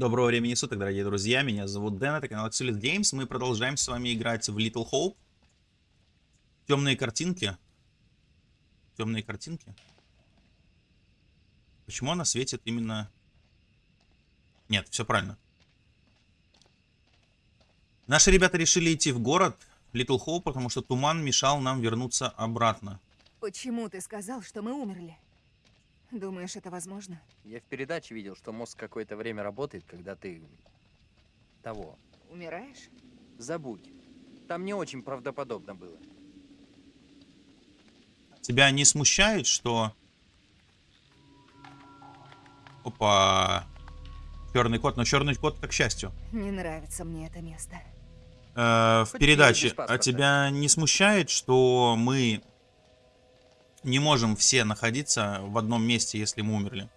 Доброго времени суток, дорогие друзья. Меня зовут Дэн, это канал Axelis Games. Мы продолжаем с вами играть в Little Hope. Темные картинки. Темные картинки. Почему она светит именно... Нет, все правильно. Наши ребята решили идти в город Little Hope, потому что туман мешал нам вернуться обратно. Почему ты сказал, что мы умерли? Думаешь, это возможно? Я в передаче видел, что мозг какое-то время работает, когда ты... того. Умираешь? Забудь. Там не очень правдоподобно было. Тебя не смущает, что... Опа. Черный кот, но черный кот это к счастью. Не нравится мне это место. Э, в Хоть передаче. А тебя не смущает, что мы не можем все находиться в одном месте, если мы умерли?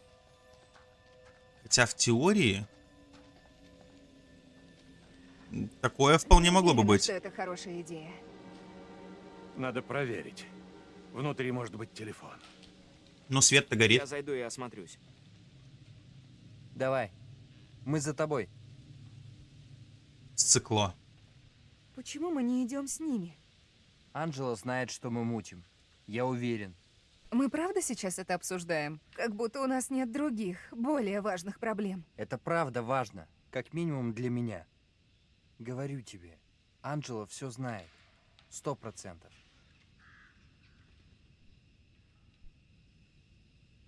Хотя в теории такое вполне могло бы быть. это хорошая идея. Надо проверить. Внутри может быть телефон. Но свет-то горит. Я зайду и осмотрюсь. Давай. Мы за тобой. Сцикло. Почему мы не идем с ними? Анджела знает, что мы мутим. Я уверен. Мы правда сейчас это обсуждаем? Как будто у нас нет других, более важных проблем. Это правда важно. Как минимум для меня. Говорю тебе. Анджела все знает. Сто процентов.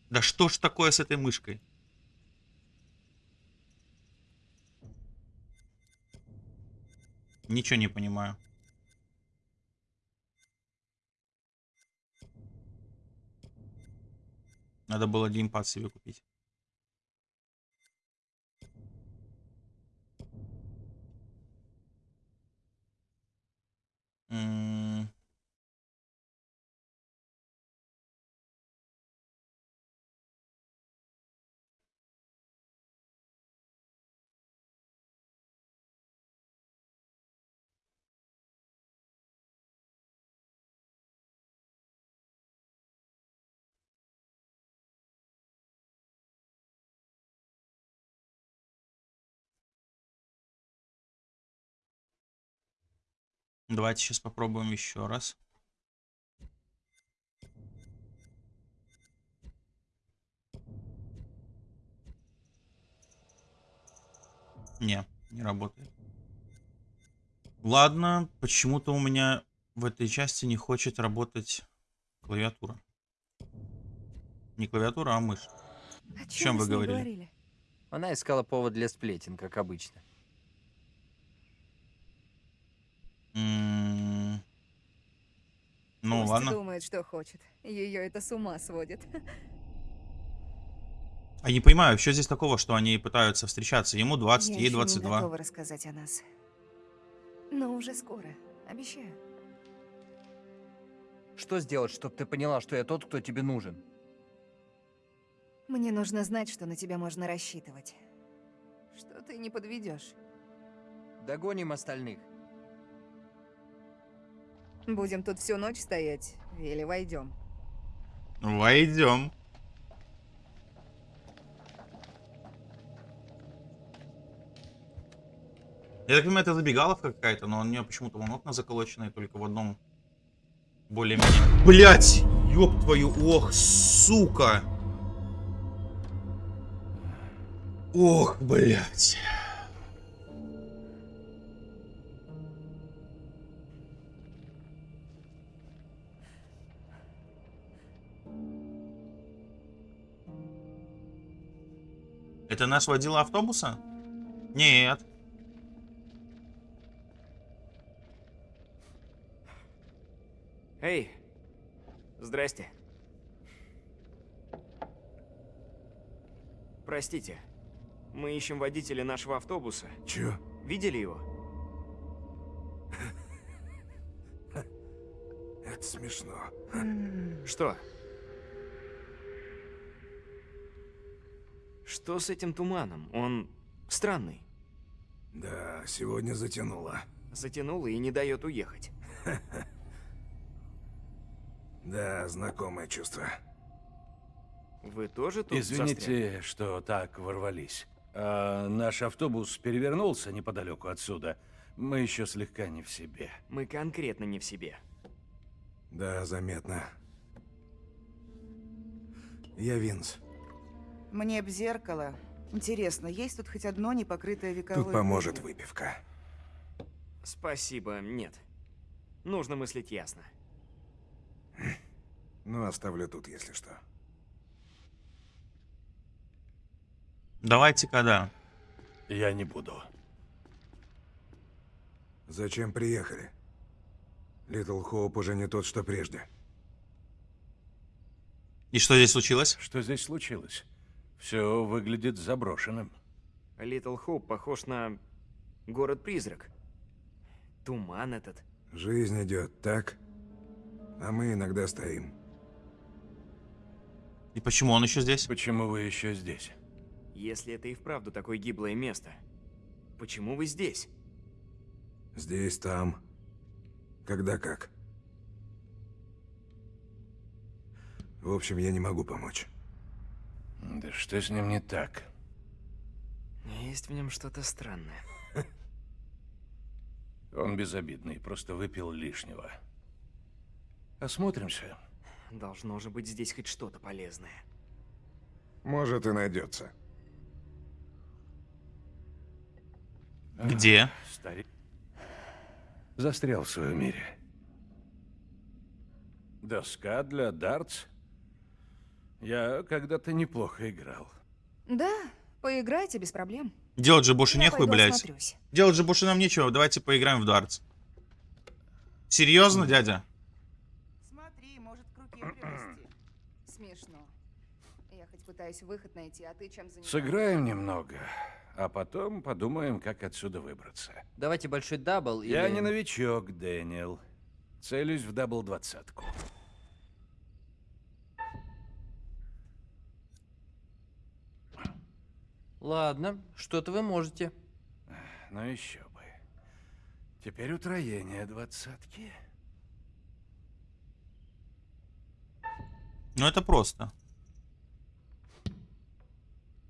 Да что ж такое с этой мышкой? Ничего не понимаю. Надо было геймпад себе купить. М, Давайте сейчас попробуем еще раз. Не, не работает. Ладно, почему-то у меня в этой части не хочет работать клавиатура. Не клавиатура, а мышь. О чем мы вы ней говорили? Она искала повод для сплетен, как обычно. М, Ну Пусть ладно. думает, что хочет. Ее это с ума сводит. А не понимаю, что здесь такого, что они пытаются встречаться? Ему 20, Я ей еще не 22. готова рассказать о нас. Но уже скоро. Обещаю. Что сделать, чтобы ты поняла, что я тот, кто тебе нужен? Мне нужно знать, что на тебя можно рассчитывать. Что ты не подведешь. Догоним остальных. Будем тут всю ночь стоять или войдем? Войдем. Я так понимаю, это забегаловка какая-то, но у нее почему-то вон окна заколоченные только в одном более-менее. Блять! Ёб твою, ох, сука! Ох, блять. Это наш водила автобуса? Нет. Эй, здрасте. Простите, мы ищем водителя нашего автобуса. Чё? Видели его? Это смешно. Что? Что с этим туманом? Он странный. Да, сегодня затянуло. Затянул и не дает уехать. Да, знакомое чувство. Вы тоже тут Извините, что так ворвались. А наш автобус перевернулся неподалеку отсюда. Мы еще слегка не в себе. Мы конкретно не в себе. Да, заметно. Я Винс. Мне б зеркало. Интересно, есть тут хоть одно непокрытое вековой Тут поможет выпивка. Спасибо, нет. Нужно мыслить ясно. Ну, оставлю тут, если что. Давайте-ка, да. Я не буду. Зачем приехали? Little Hope уже не тот, что прежде. И что здесь случилось? Что здесь случилось? Все выглядит заброшенным. Little Hope похож на город-призрак. Туман этот. Жизнь идет, так? А мы иногда стоим. И почему он еще здесь? Почему вы еще здесь? Если это и вправду такое гиблое место, почему вы здесь? Здесь, там. Когда как. В общем, я не могу помочь. Да что с ним не так? Есть в нем что-то странное. Он безобидный, просто выпил лишнего. Осмотримся. Должно же быть здесь хоть что-то полезное. Может и найдется. Где? Старик. Застрял в своем мире. Доска для дартс? Я когда-то неплохо играл. Да, поиграйте без проблем. Делать же больше Я нехуй, блядь. осмотрюсь. Делать же больше нам нечего. Давайте поиграем в дартс. Серьезно, дядя? Смотри, может к руке привести. Смешно. Я хоть пытаюсь выход найти, а ты чем занимаешься? Сыграем немного, а потом подумаем, как отсюда выбраться. Давайте большой double или... Я не новичок, Дэниел. Целюсь в double двадцатку. Ладно, что-то вы можете. Ну еще бы. Теперь утроение двадцатки. Ну это просто.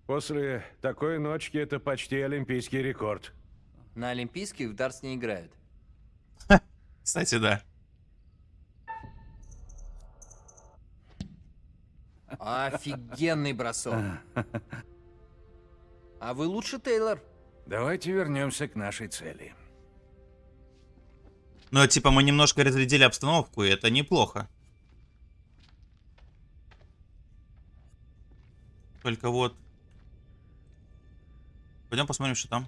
После такой ночки это почти олимпийский рекорд. На Олимпийских в дартс не играют. Кстати, да. Офигенный бросок. А вы лучше, Тейлор. Давайте вернемся к нашей цели. Ну, типа, мы немножко разрядили обстановку, и это неплохо. Только вот... Пойдем посмотрим, что там.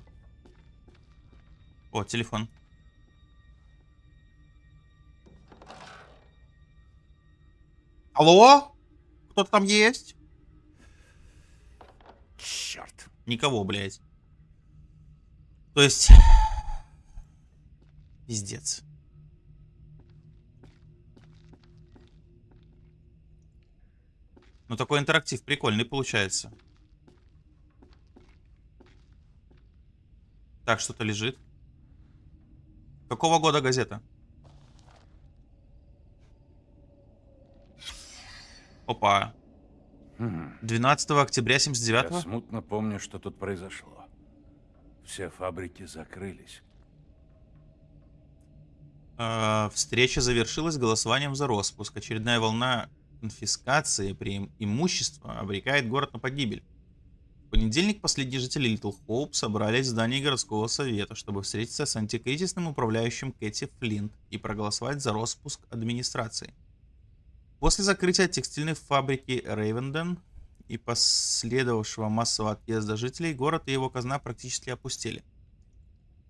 О, телефон. Алло? Кто-то там есть? Черт. Никого, блядь. То есть... Пиздец. Ну такой интерактив прикольный получается. Так, что-то лежит. Какого года газета? Опа. Хм. 12 октября Я 79 смутно помню, что тут произошло. Все фабрики закрылись. Э, Встреча завершилась голосованием за распуск. Очередная волна конфискации при имущества обрекает город на погибель. В понедельник последние жители Литл Хоуп собрались в здании городского совета, чтобы встретиться с антикризисным управляющим Кэти Флинт и проголосовать за распуск администрации. После закрытия текстильной фабрики Рейвенден и последовавшего массового отъезда жителей, город и его казна практически опустели.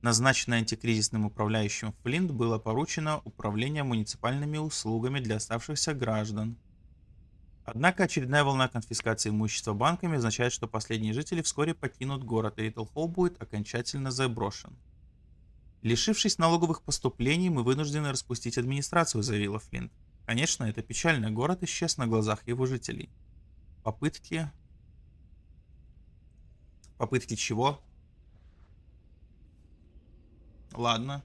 Назначенный антикризисным управляющим Флинт было поручено управление муниципальными услугами для оставшихся граждан. Однако очередная волна конфискации имущества банками означает, что последние жители вскоре покинут город, и Литл Хоуп будет окончательно заброшен. Лишившись налоговых поступлений, мы вынуждены распустить администрацию, заявила Флинт. Конечно, это печально, город исчез на глазах его жителей. Попытки... Попытки чего? Ладно.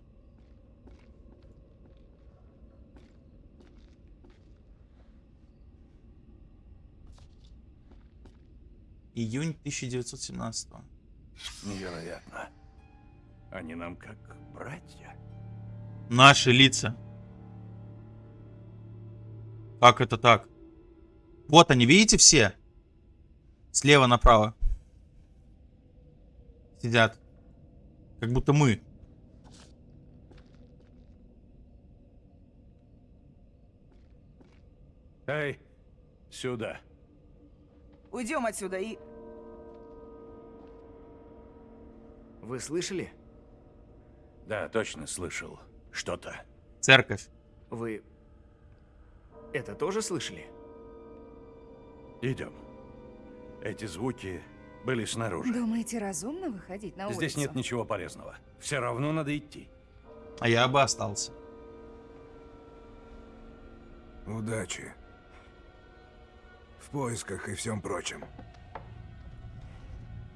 Июнь 1917. Невероятно. Они нам как братья. Наши лица. Как это так? Вот они, видите все? Слева направо. Сидят. Как будто мы. Эй, сюда. Уйдем отсюда и... Вы слышали? Да, точно слышал. Что-то. Церковь. Вы... Это тоже слышали? Идем. Эти звуки были снаружи. Думаете, разумно выходить на улицу? Здесь нет ничего полезного. Все равно надо идти. А я бы остался. Удачи. В поисках и всем прочем.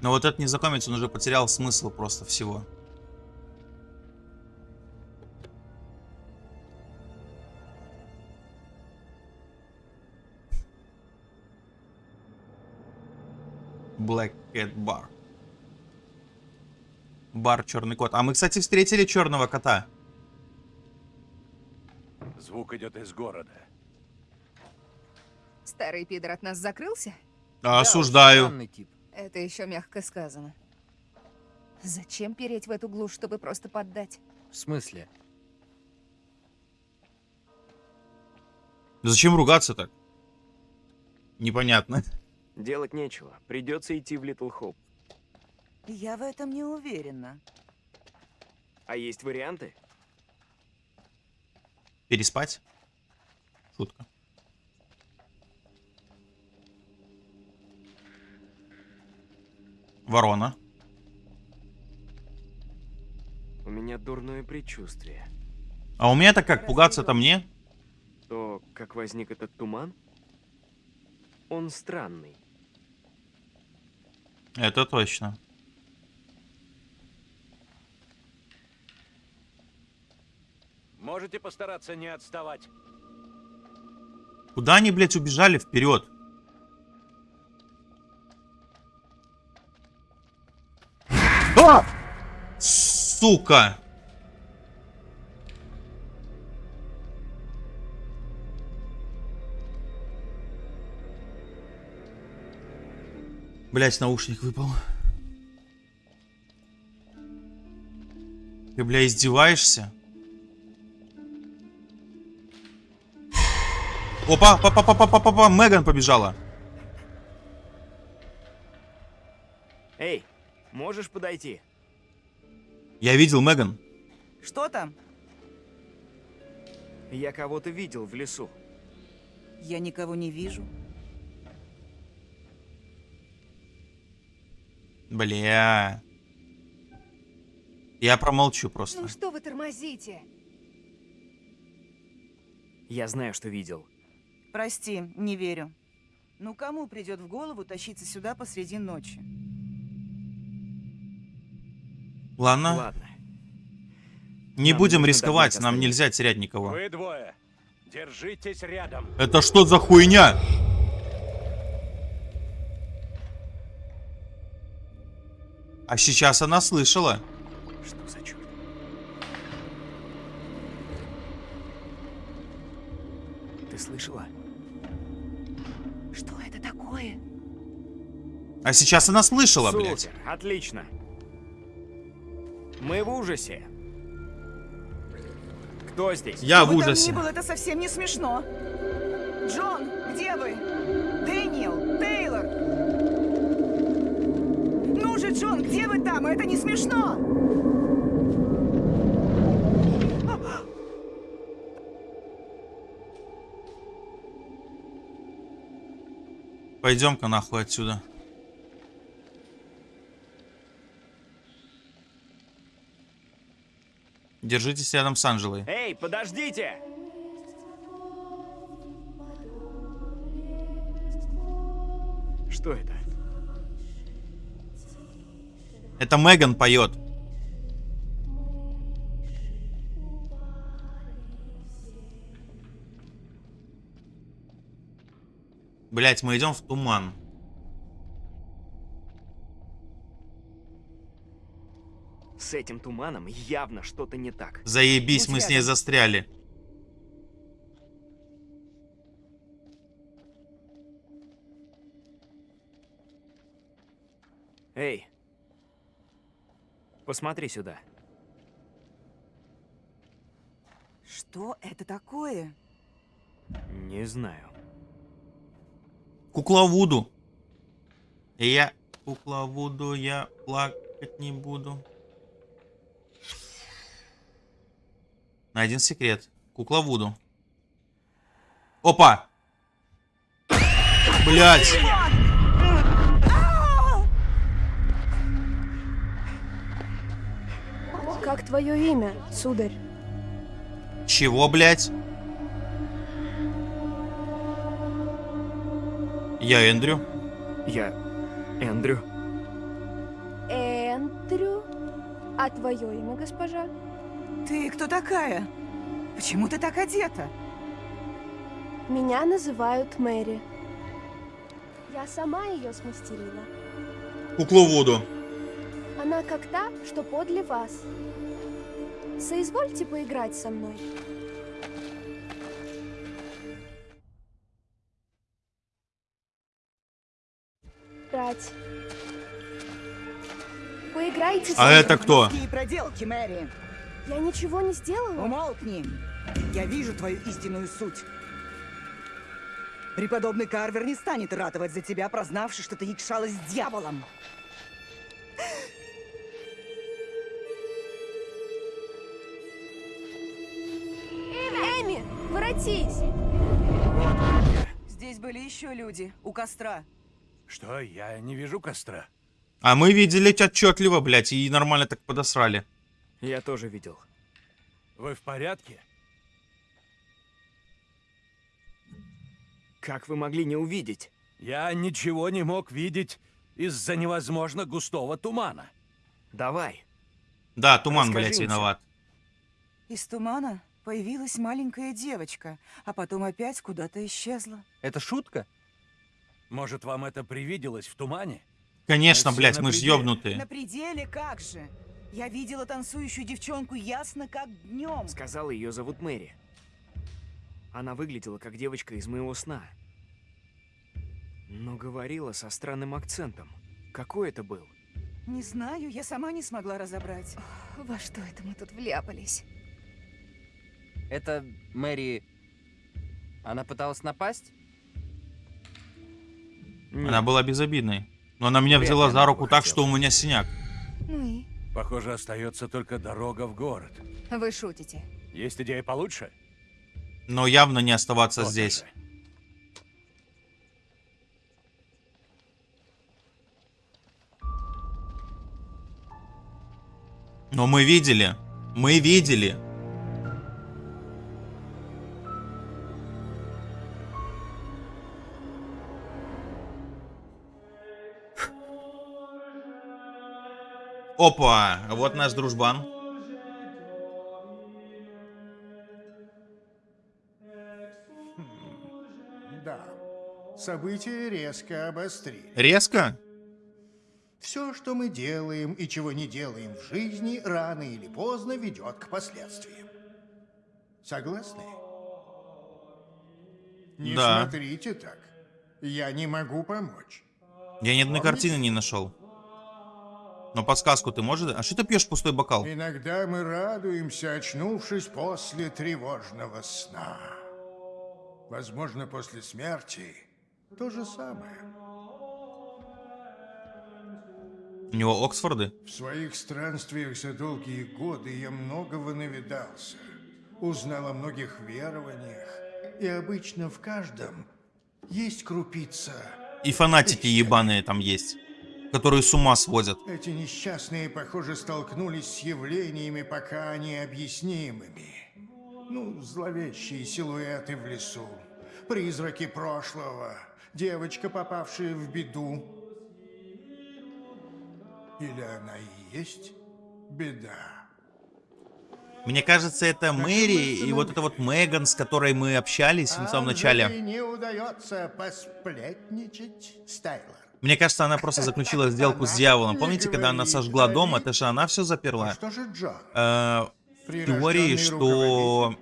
Но вот этот незнакомец, он уже потерял смысл просто всего. Black Cat Bar. Бар Черный кот. А мы, кстати, встретили черного кота. Звук идет из города. Старый пидор от нас закрылся? Да, Осуждаю. тип. Это еще мягко сказано. Зачем переть в эту глушь, чтобы просто поддать? В смысле? Зачем ругаться так? Непонятно. Делать нечего. Придется идти в Литл Хоп. Я в этом не уверена. А есть варианты? Переспать? Шутка. Ворона. У меня дурное предчувствие. А у меня-то как, пугаться-то мне? То, как возник этот туман? Он странный. Это точно. Можете постараться не отставать. Куда они, блядь, убежали вперед? А! Сука! Блять, наушник выпал. Ты, бля, издеваешься? Опа, папа, папа, папа, папа, Меган побежала. Эй, можешь подойти? Я видел Меган. Что там? Я кого-то видел в лесу. Я никого не вижу. Бля. Я промолчу просто. Ну что вы тормозите? Я знаю, что видел. Прости, не верю. Ну кому придет в голову тащиться сюда посреди ночи? Ладно, Ладно. не нам будем рисковать, нам нельзя терять никого. Вы двое. Держитесь рядом. Это что за хуйня? А сейчас она слышала. Что за черт? Ты слышала? Что это такое? А сейчас она слышала, блядь. Супер, отлично. Мы в ужасе. Кто здесь? Я в Кто бы там ужасе. ни был, это совсем не смешно. Джон, где вы? Джон, где вы там? Это не смешно. Пойдем-ка нахуй отсюда. Держитесь рядом с Анжелой. Эй, подождите! Что это? Это Меган поет. Блять, мы идем в туман. С этим туманом явно что-то не так. Заебись, Будь мы с ней рядом. застряли. Эй! Посмотри сюда. Что это такое? Не знаю. Кукла Вуду. Я кукла Вуду, я плакать не буду. На один секрет. Кукла Вуду. Опа! Блять! Как твое имя, сударь? Чего, блять? Я Эндрю. Я... Эндрю. Эндрю? А твое имя, госпожа? Ты кто такая? Почему ты так одета? Меня называют Мэри. Я сама ее смастерила. Куклу Вуду. Она как та, что подле вас. Соизвольте поиграть со мной. Брать. Поиграйте А это кто? Проделки, Мэри? Я ничего не сделала. Умолкни. Я вижу твою истинную суть. Преподобный Карвер не станет ратовать за тебя, прознавши, что ты якшалась с дьяволом. Воротись! Здесь были еще люди, у костра. Что, я не вижу костра? А мы видели тебя отчетливо, блять, и нормально так подосрали. Я тоже видел. Вы в порядке? Как вы могли не увидеть? Я ничего не мог видеть из-за невозможно густого тумана. Давай. Да, туман, Расскажи всё. виноват. Из тумана появилась маленькая девочка, а потом опять куда-то исчезла. Это шутка? Может, вам это привиделось в тумане? Конечно, блять, на мы ж пределе. ёбнутые. На пределе как же? Я видела танцующую девчонку ясно как днем. Сказала, ее зовут Мэри. Она выглядела как девочка из моего сна. Но говорила со странным акцентом. Какой это был? Не знаю, я сама не смогла разобрать. Во что это мы тут вляпались? Это Мэри... Она пыталась напасть? Она была безобидной. Но она меня Вряд взяла за руку так, хотела. что у меня синяк. Ну и? Похоже, остается только дорога в город. Вы шутите. Есть идея получше? Но явно не оставаться То-то здесь. же. Но мы видели. Мы видели. Опа, вот наш дружбан. Да. События резко обострились. Резко? Все, что мы делаем и чего не делаем в жизни, рано или поздно ведет к последствиям. Согласны? Не Да. смотрите так. Я не могу помочь. Я ни одной картины не нашел. Но подсказку ты можешь? А что ты пьешь пустой бокал? Иногда мы радуемся, очнувшись после тревожного сна. Возможно, после смерти то же самое. У него Оксфорды? В своих странствиях за долгие годы я многого навидался. Узнал о многих верованиях. И обычно в каждом есть крупица. И фанатики ебаные там есть. Которые с ума сводят. Эти несчастные, похоже, столкнулись с явлениями пока необъяснимыми. Ну, зловещие силуэты в лесу, призраки прошлого, девочка, попавшая в беду. Или она и есть беда? Мне кажется, это Мэри и вот это вот Меган, с которой мы общались в самом начале. не удается посплетничать, Стайлер. Мне кажется, она просто заключила сделку с дьяволом. Помните, когда она сожгла дом, это же она все заперла? что же Джон? Э, теории, что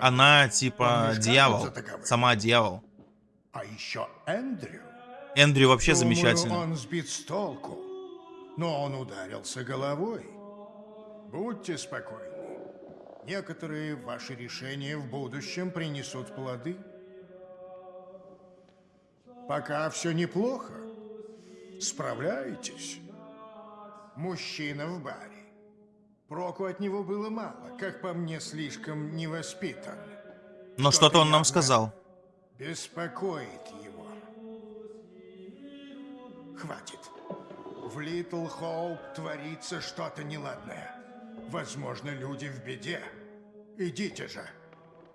она типа дьявол. Сама дьявол. А еще Эндрю. Эндрю вообще Думаю, замечательный. он сбит с толку. Но он ударился головой. Будьте спокойны. Некоторые ваши решения в будущем принесут плоды. Пока все неплохо. Справляетесь. Мужчина в баре. Проку от него было мало, как по мне, слишком невоспитан. Но что-то он нам сказал. Беспокоит его. Хватит. В Литл Хоуп творится что-то неладное. Возможно, люди в беде. Идите же.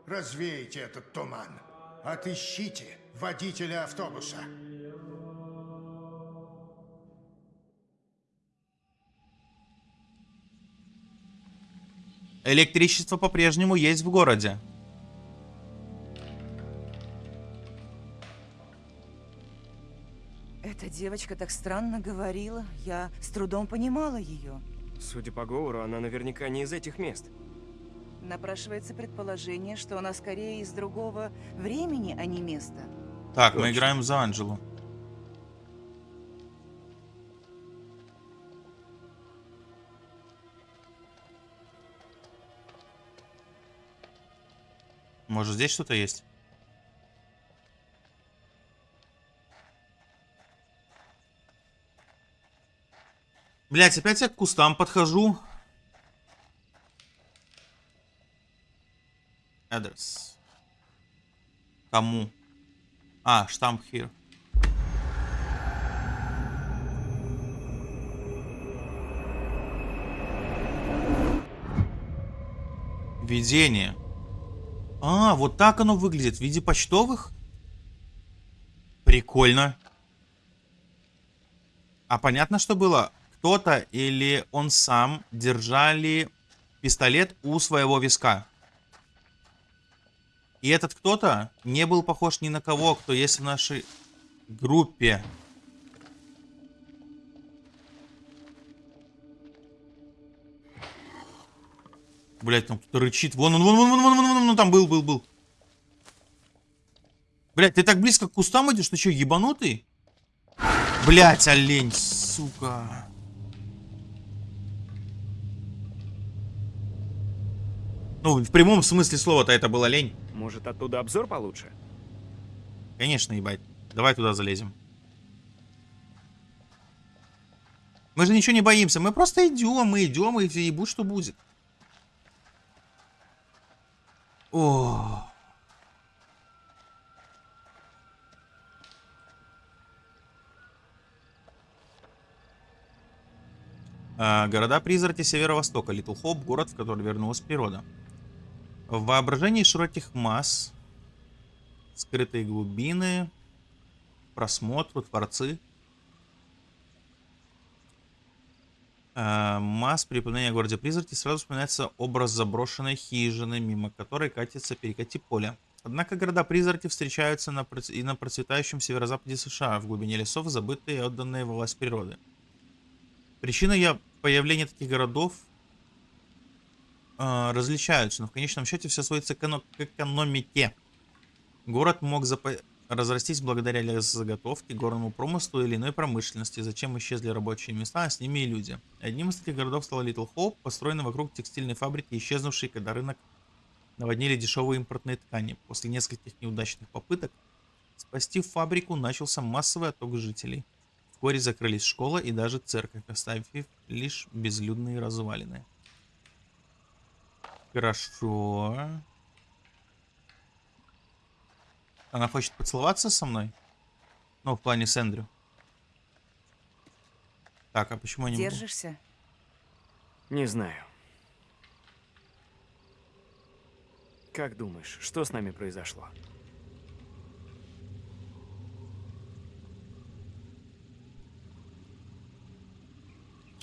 Развейте этот туман. Отыщите водителя автобуса. Электричество по-прежнему есть в городе. Эта девочка так странно говорила. Я с трудом понимала ее. Судя по говору, она наверняка не из этих мест. Напрашивается предположение, что она скорее из другого времени, а не места. Так, мы играем за Анджелу. Может, здесь что-то есть? Блять, опять я к кустам подхожу. Адрес. Кому? А, штамп here. Видение. А, вот так оно выглядит. В виде почтовых? Прикольно. А понятно, что было? Кто-то или он сам держали пистолет у своего виска. И этот кто-то не был похож ни на кого, кто есть в нашей группе. Блять, там кто-то рычит. Вон он, вон, вон, вон, вон, вон, вон, вон, там был, был, был. Блять, ты так близко к кустам идешь, ты что, ебанутый? Блять, олень, сука. Ну, в прямом смысле слова-то это был олень. Может, оттуда обзор получше? Конечно, ебать. Давай туда залезем. Мы же ничего не боимся. Мы просто идем, мы идем, и ебут, что будет. О. А, Города-призраки Северо-Востока. Литл Хоп, город, в который вернулась природа. В воображении широких масс скрытые глубины, просмотр, творцы. Э, Масс при упоминании о городе призраки сразу вспоминается образ заброшенной хижины, мимо которой катится перекати поле. Однако города-призраки встречаются на, и на процветающем северо-западе США, в глубине лесов, забытые и отданные власть природы. Причины я- появления таких городов э, различаются, но в конечном счете все сводится к, к экономике. Город мог разрастись благодаря лесозаготовке, горному промыслу или иной промышленности, зачем исчезли рабочие места, а с ними и люди. Одним из таких городов стал Литл Хоуп, построенный вокруг текстильной фабрики, исчезнувшей, когда рынок наводнили дешевые импортные ткани. После нескольких неудачных попыток спасти фабрику начался массовый отток жителей. Вскоре закрылись школа и даже церковь, оставив лишь безлюдные развалины. Хорошо. Она хочет поцеловаться со мной? Ну, в плане с Эндрю. Так, а почему не могу? Держишься? Не знаю. Как думаешь, что с нами произошло?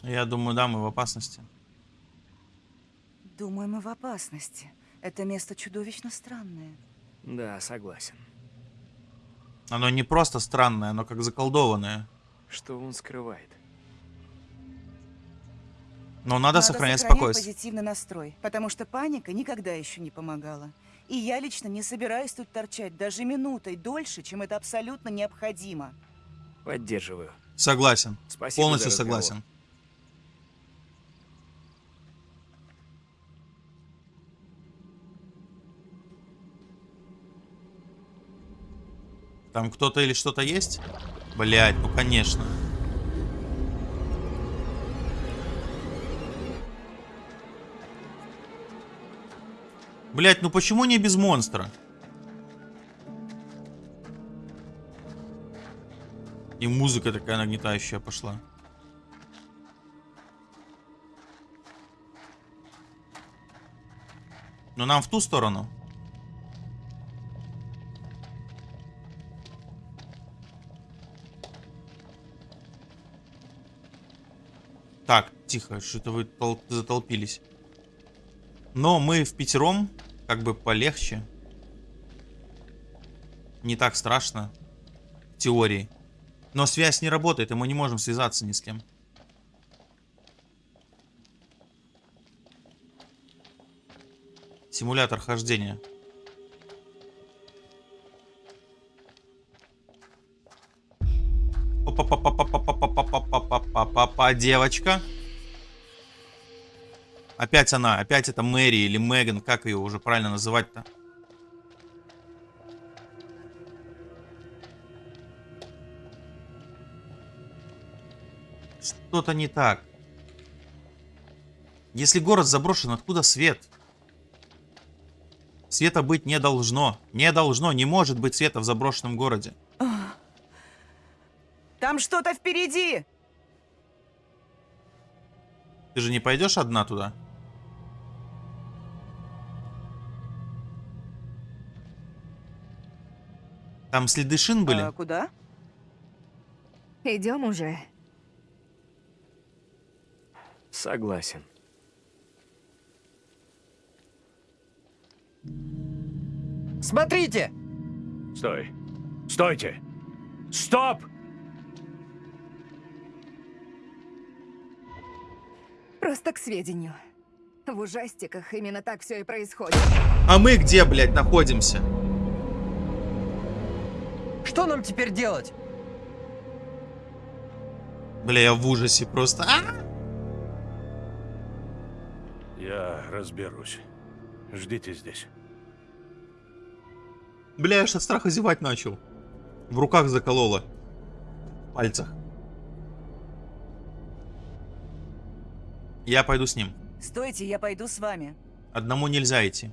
Я думаю, да, мы в опасности. Думаю, мы в опасности. Это место чудовищно странное. Да, согласен. Оно не просто странное, оно как заколдованное. Что он скрывает? Но надо, Надо сохранять сохранять спокойствие. позитивный настрой, потому что паника никогда еще не помогала. И я лично не собираюсь тут торчать даже минутой дольше, чем это абсолютно необходимо. Поддерживаю. Согласен. Спасибо Полностью за разговор. согласен. Там кто-то или что-то есть? Блять, ну конечно. Блять, ну почему не без монстра? И музыка такая нагнетающая пошла. Но нам в ту сторону. Так, тихо, что-то вы тол- затолпились. Но мы в пятером, как бы полегче. Не так страшно. В теории. Но связь не работает, и мы не можем связаться ни с кем. Симулятор хождения. Па-па-па, девочка. Опять она, опять это Мэри или Меган, как ее уже правильно называть-то? Что-то не так. Если город заброшен, откуда свет? Света быть не должно. Не должно, не может быть света в заброшенном городе. Там что-то впереди! Ты же не пойдешь одна туда? Там следы шин были? А куда? Идем уже. Согласен. Смотрите! Стой. Стойте! Стоп! Просто к сведению. В ужастиках именно так все и происходит. А мы где, блядь, находимся? Что нам теперь делать? Бля, я в ужасе просто. А! Я разберусь. Ждите здесь. Бля, я аж от страха зевать начал. В руках закололо. В пальцах. Я пойду с ним. Стойте, я пойду с вами. Одному нельзя идти.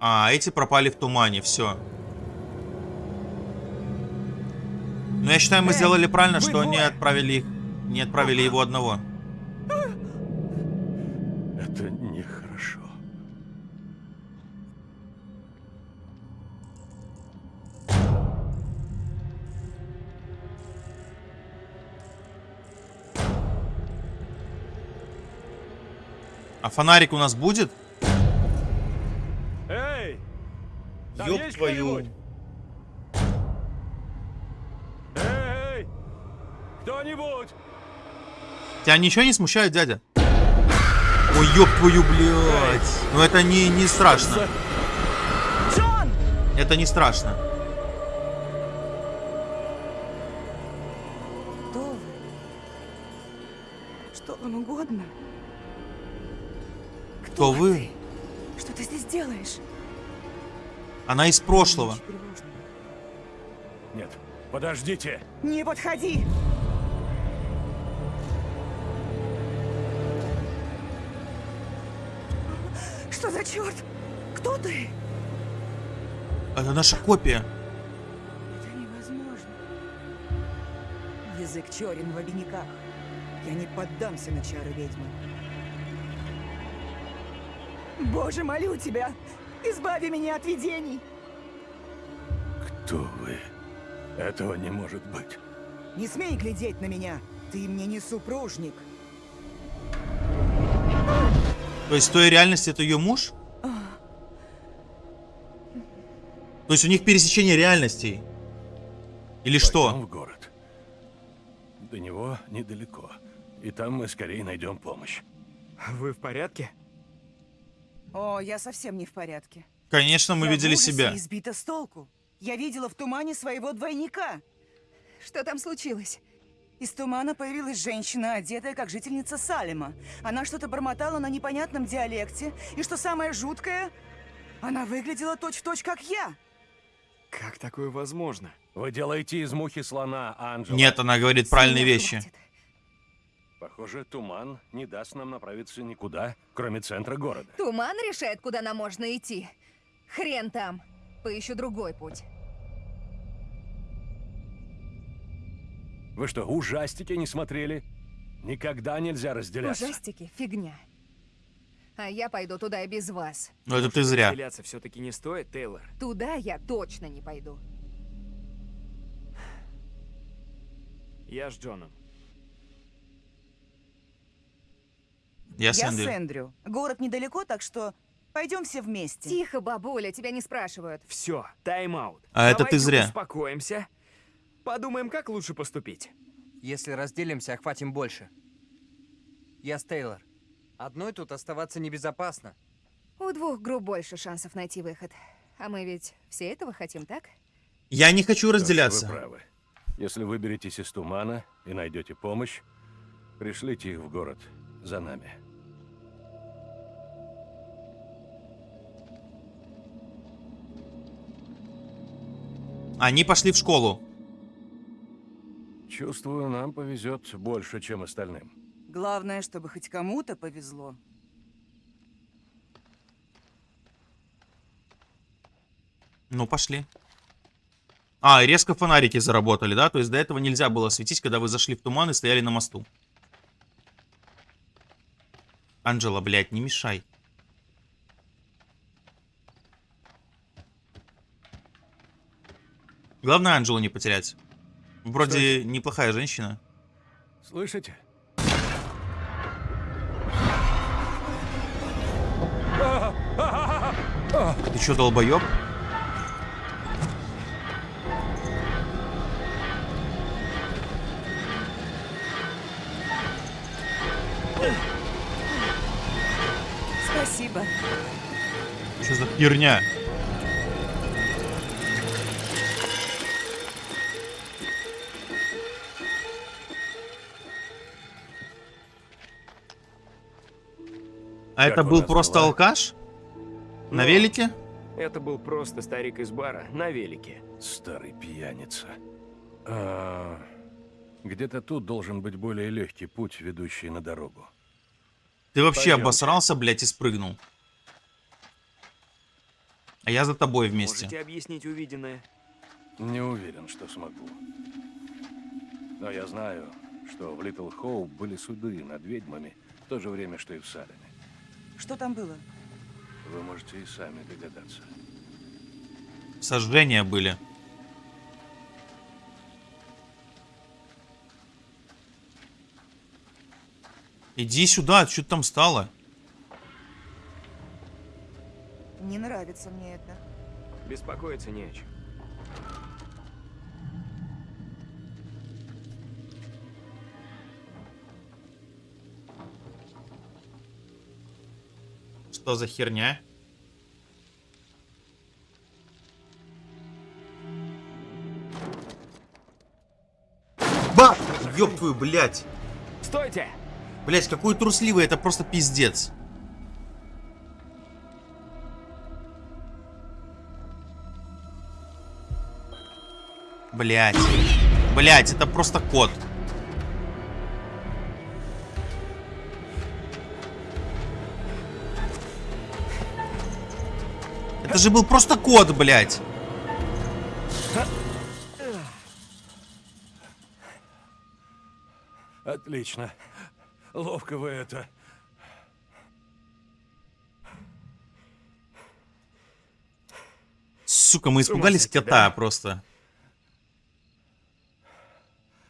А, эти пропали в тумане, все. Ну, я считаю, мы Эй, сделали правильно, что не отправили их, не отправили его одного. А фонарик у нас будет? Эй! Ёб твою. Эй! Кто-нибудь? Тебя ничего не смущает, дядя? Ой, ёб твою, блядь. Ну это не, не страшно. Джон! Это не страшно. Кто вы? Что вам угодно? Кто вы? ты? Что ты здесь делаешь? Она из прошлого. Нет, подождите. Не подходи! Что за черт? Кто ты? Это наша копия. Это невозможно. Язык черен в обиняках. Я не поддамся на чары ведьмы. Боже, молю тебя, избави меня от видений. Кто вы? Этого не может быть. Не смей глядеть на меня. Ты мне не супружник. То есть в той реальности это ее муж? То есть у них пересечение реальностей? Или Пойдем что? в город. До него недалеко. И там мы скорее найдем помощь. Вы в порядке? О, я совсем не в порядке. Конечно, мы Я видели себя. и сбита с толку. Я видела в тумане своего двойника. Что там случилось? Из тумана появилась женщина, одетая как жительница Салема. Она что-то бормотала на непонятном диалекте, и что самое жуткое, она выглядела точь-в-точь, как я. Как такое возможно? Вы делаете из мухи слона, Анджела. Нет, она говорит правильные С меня вещи. хватит. Похоже, туман не даст нам направиться никуда, кроме центра города. Туман решает, куда нам можно идти. Хрен там. Поищу другой путь. Вы что, ужастики не смотрели? Никогда нельзя разделяться. Ужастики — фигня. А я пойду туда и без вас. Но это ты зря. Разделяться все-таки не стоит, Тейлор. Туда я точно не пойду. Я с Джоном. Я с я Эндрю. с Эндрю. Город недалеко, так что пойдем все вместе. Тихо, бабуля, тебя не спрашивают. Все, тайм-аут. А это ты Давайте зря. успокоимся. Подумаем, как лучше поступить. Если разделимся, охватим больше. Я с Тейлор. Одной тут оставаться небезопасно. У двух групп больше шансов найти выход. А мы ведь все этого хотим, так? Я не хочу ж, Вы разделяться. правы. Если выберетесь из тумана и найдете помощь, пришлите их в город за нами. Они пошли в школу. Чувствую, нам повезет больше, чем остальным. Главное, чтобы хоть кому-то повезло. Ну, пошли. А, и резко фонарики заработали, да? То есть до этого нельзя было светить, когда вы зашли в туман и стояли на мосту. Анджела, блядь, не мешай. Главное Анджелу не потерять. Вроде неплохая женщина. Слышите? Ты чё, долбоёб? Спасибо. Что за херня? А это был просто дела? алкаш? На Ну, велике? Это был просто старик из бара на велике. Старый пьяница. А, Где-то тут должен быть более легкий путь, ведущий на дорогу. Ты вообще Пойдёмте. обосрался, блядь, и спрыгнул. А я за тобой вместе. Можете объяснить увиденное? Не уверен, что смогу. Но я знаю, что в Литл Хоуп были суды над ведьмами в то же время, что и в Салеме. Что там было? Вы можете и сами догадаться. Сожжения были. Иди сюда, что там стало? Не нравится мне это. Беспокоиться не о чем. Что за херня? Ба! Ёб твою, блядь! Стойте! Блядь, какой трусливый, это просто пиздец. Блядь. Блядь, это просто кот. Это же был просто кот, блядь. Отлично. Ловко вы это. Сука, мы испугались сойти, кота да? просто.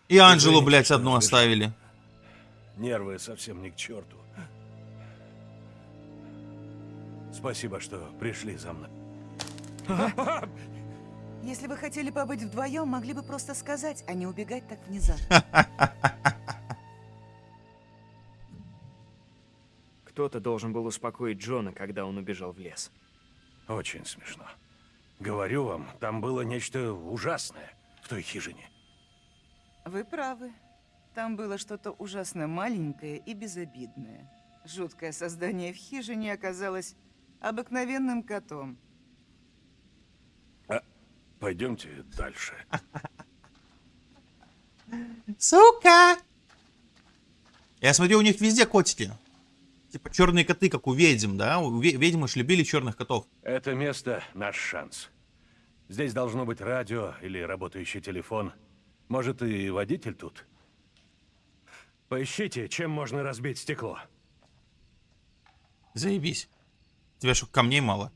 И Анжелу, блядь, одну оставили. Нервы совсем не к черту. Спасибо, что пришли за мной. Если вы хотели побыть вдвоем, могли бы просто сказать, а не убегать так внезапно. Кто-то должен был успокоить Джона, когда он убежал в лес. Очень смешно. Говорю вам, там было нечто ужасное в той хижине. Вы правы. Там было что-то ужасно маленькое и безобидное. Жуткое создание в хижине оказалось обыкновенным котом. Пойдемте дальше. Сука! Я смотрю, у них везде котики. Типа черные коты, как у ведьм, да? У ведьмы ж любили черных котов. Это место — наш шанс. Здесь должно быть радио или работающий телефон. Может, и водитель тут? Поищите, чем можно разбить стекло. Заебись. Тебе что, камней мало?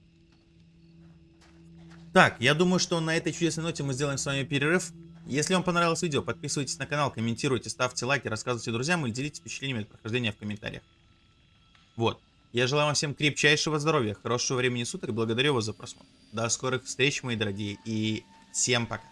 Так, я думаю, что на этой чудесной ноте мы сделаем с вами перерыв. Если вам понравилось видео, подписывайтесь на канал, комментируйте, ставьте лайки, рассказывайте друзьям или делитесь впечатлениями от прохождения в комментариях. Вот. Я желаю вам всем крепчайшего здоровья, хорошего времени суток и благодарю вас за просмотр. До скорых встреч, мои дорогие, и всем пока.